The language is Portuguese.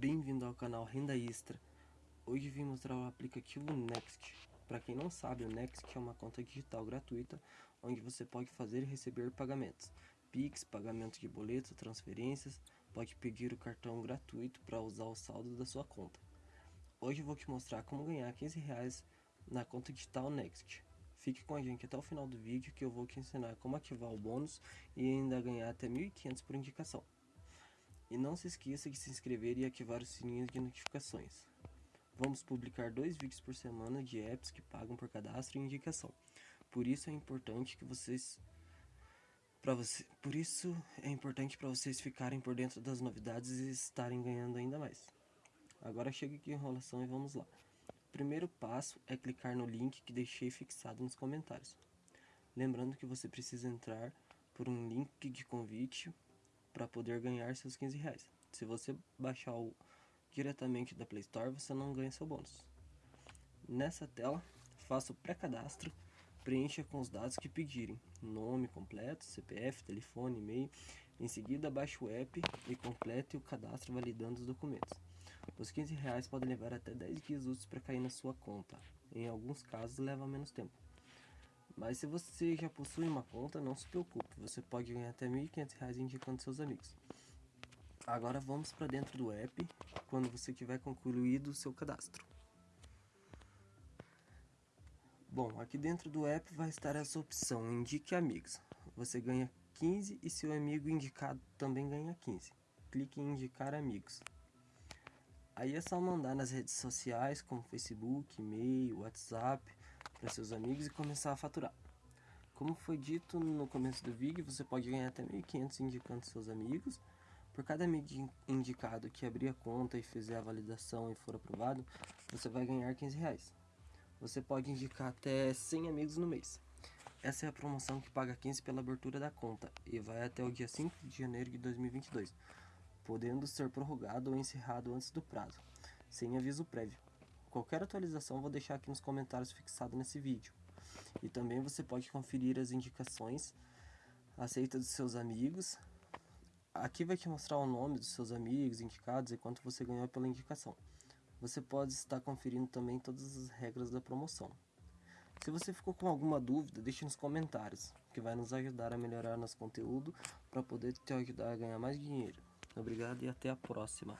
Bem-vindo ao canal Renda Extra. Hoje vim mostrar o aplicativo Next. Para quem não sabe, o Next é uma conta digital gratuita onde você pode fazer e receber pagamentos. Pix, pagamento de boletos, transferências, pode pedir o cartão gratuito para usar o saldo da sua conta. Hoje vou te mostrar como ganhar 15 reais na conta digital Next. Fique com a gente até o final do vídeo que eu vou te ensinar como ativar o bônus e ainda ganhar até 1.500 por indicação. E não se esqueça de se inscrever e ativar o sininho de notificações. Vamos publicar dois vídeos por semana de apps que pagam por cadastro e indicação. Por isso é importante que vocês para você, por isso é importante para vocês ficarem por dentro das novidades e estarem ganhando ainda mais. Agora chega de enrolação e vamos lá. O primeiro passo é clicar no link que deixei fixado nos comentários. Lembrando que você precisa entrar por um link de convite para poder ganhar seus 15 reais. Se você baixar o, diretamente da Play Store, você não ganha seu bônus. Nessa tela, faça o pré-cadastro, preencha com os dados que pedirem, nome completo, CPF, telefone, e-mail. Em seguida, baixe o app e complete o cadastro validando os documentos. Os 15 reais podem levar até 10 dias úteis para cair na sua conta. Em alguns casos, leva menos tempo. Mas se você já possui uma conta, não se preocupe, você pode ganhar até R$ 1.500 indicando seus amigos. Agora vamos para dentro do app, quando você tiver concluído o seu cadastro. Bom, aqui dentro do app vai estar essa opção, indique amigos. Você ganha 15 e seu amigo indicado também ganha 15. Clique em indicar amigos. Aí é só mandar nas redes sociais como Facebook, e-mail, WhatsApp para seus amigos e começar a faturar. Como foi dito no começo do vídeo, você pode ganhar até 1.500 indicando seus amigos. Por cada amigo indicado que abrir a conta e fizer a validação e for aprovado, você vai ganhar 15 reais. Você pode indicar até 100 amigos no mês. Essa é a promoção que paga 15 pela abertura da conta e vai até o dia 5 de janeiro de 2022, podendo ser prorrogado ou encerrado antes do prazo, sem aviso prévio. Qualquer atualização vou deixar aqui nos comentários fixado nesse vídeo. E também você pode conferir as indicações aceitas dos seus amigos. Aqui vai te mostrar o nome dos seus amigos indicados e quanto você ganhou pela indicação. Você pode estar conferindo também todas as regras da promoção. Se você ficou com alguma dúvida, deixe nos comentários, que vai nos ajudar a melhorar nosso conteúdo para poder te ajudar a ganhar mais dinheiro. Obrigado e até a próxima.